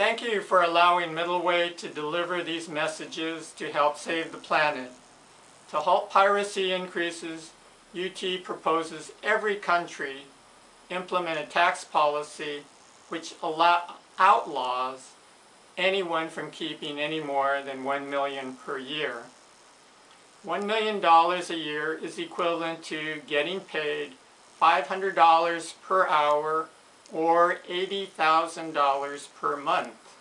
Thank you for allowing Middleway to deliver these messages to help save the planet. To halt piracy increases, UT proposes every country implement a tax policy which allow, outlaws anyone from keeping any more than one million per year. $1 million a year is equivalent to getting paid $500 per hour or $80,000 per month,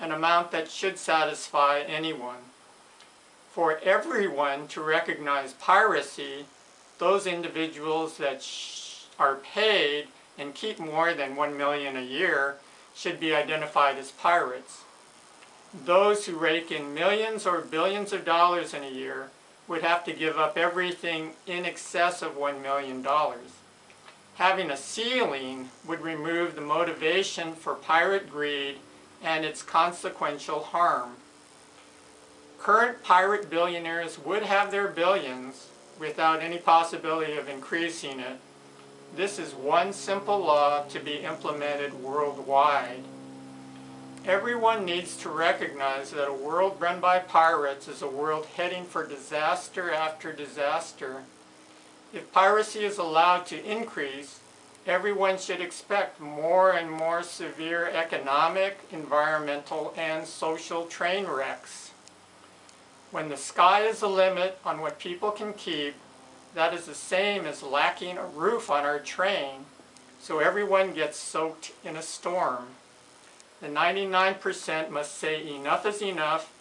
an amount that should satisfy anyone. For everyone to recognize piracy, those individuals that are paid and keep more than 1 million a year should be identified as pirates. Those who rake in millions or billions of dollars in a year would have to give up everything in excess of $1 million. Having a ceiling would remove the motivation for pirate greed and its consequential harm. Current pirate billionaires would have their billions without any possibility of increasing it. This is one simple law to be implemented worldwide. Everyone needs to recognize that a world run by pirates is a world heading for disaster after disaster. If piracy is allowed to increase, everyone should expect more and more severe economic, environmental, and social train wrecks. When the sky is the limit on what people can keep, that is the same as lacking a roof on our train, so everyone gets soaked in a storm. The 99% must say enough is enough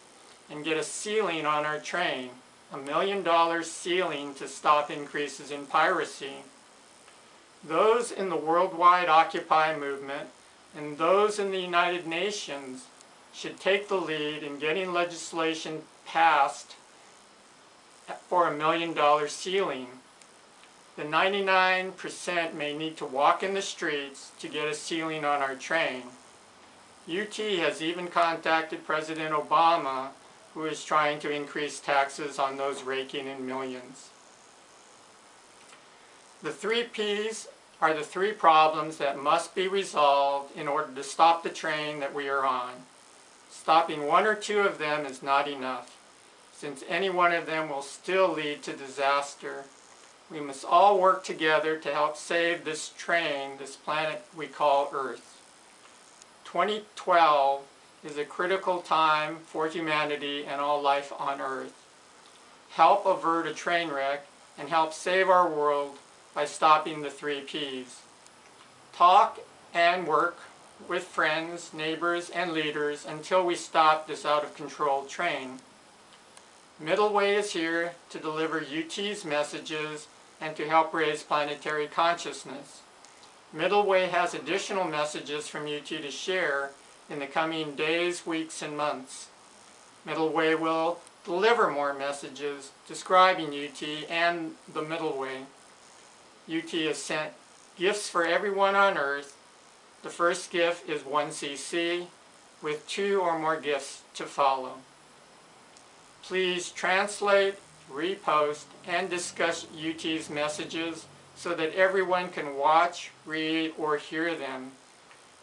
and get a ceiling on our train, a million dollar ceiling to stop increases in piracy. Those in the worldwide Occupy movement and those in the United Nations should take the lead in getting legislation passed for a million dollar ceiling. The 99% may need to walk in the streets to get a ceiling on our train. UT has even contacted President Obama, who is trying to increase taxes on those raking in millions. The three Ps are the three problems that must be resolved in order to stop the train that we are on. Stopping one or two of them is not enough, since any one of them will still lead to disaster. We must all work together to help save this train, this planet we call Earth. 2012 is a critical time for humanity and all life on Earth. Help avert a train wreck and help save our world by stopping the three Ps. Talk and work with friends, neighbors, and leaders until we stop this out-of-control train. Middleway is here to deliver UT's messages and to help raise planetary consciousness. Middleway has additional messages from UT to share in the coming days, weeks, and months. Middleway will deliver more messages describing UT and the Middleway. UT has sent gifts for everyone on earth. The first gift is 1cc with two or more gifts to follow. Please translate, repost, and discuss UT's messages so that everyone can watch, read, or hear them.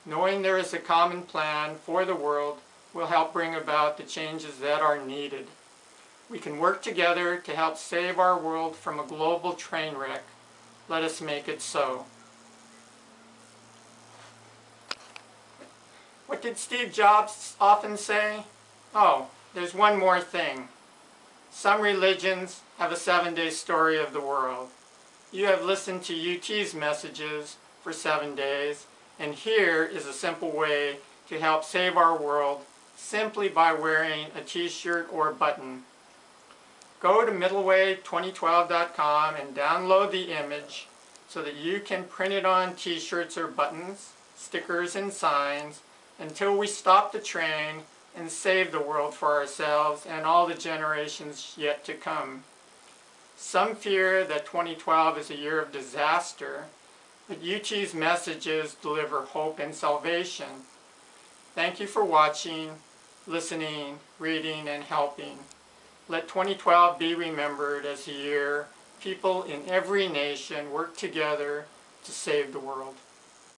Knowing there is a common plan for the world will help bring about the changes that are needed. We can work together to help save our world from a global train wreck. Let us make it so. What did Steve Jobs often say? Oh, there's one more thing. Some religions have a seven-day story of the world. You have listened to UT's messages for seven days, and here is a simple way to help save our world simply by wearing a t-shirt or button. Go to middleway2012.com and download the image so that you can print it on t-shirts or buttons, stickers and signs until we stop the train and save the world for ourselves and all the generations yet to come. Some fear that 2012 is a year of disaster, but UT's messages deliver hope and salvation. Thank you for watching, listening, reading, and helping. Let 2012 be remembered as a year people in every nation work together to save the world.